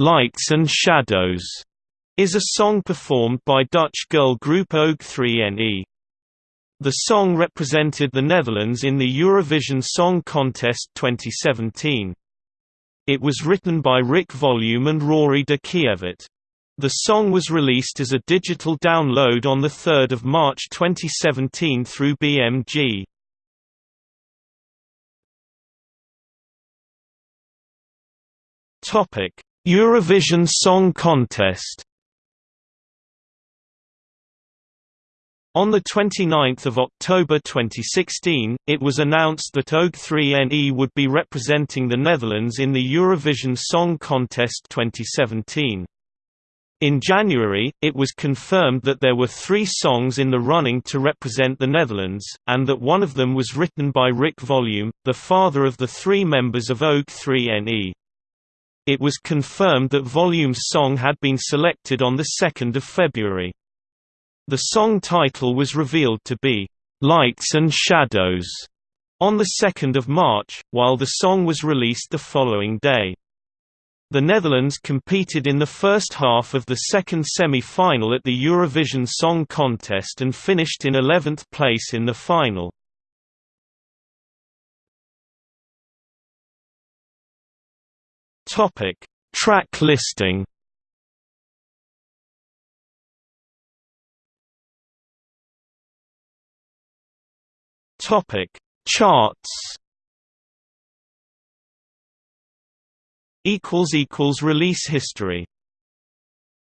Lights and Shadows is a song performed by Dutch girl group O'G3NE. The song represented the Netherlands in the Eurovision Song Contest 2017. It was written by Rick Volume and Rory de. The song was released as a digital download on 3 March 2017 through BMG. Eurovision Song Contest On 29 October 2016, it was announced that O'G3NE would be representing the Netherlands in the Eurovision Song Contest 2017. In January, it was confirmed that there were three songs in the running to represent the Netherlands, and that one of them was written by Rick Volume, the father of the three members of O'G3NE. It was confirmed that Volume's song had been selected on 2 February. The song title was revealed to be, "'Lights and Shadows' on 2 March, while the song was released the following day. The Netherlands competed in the first half of the second semi-final at the Eurovision Song Contest and finished in 11th place in the final. Track listing Topic: Charts. Equals equals release history.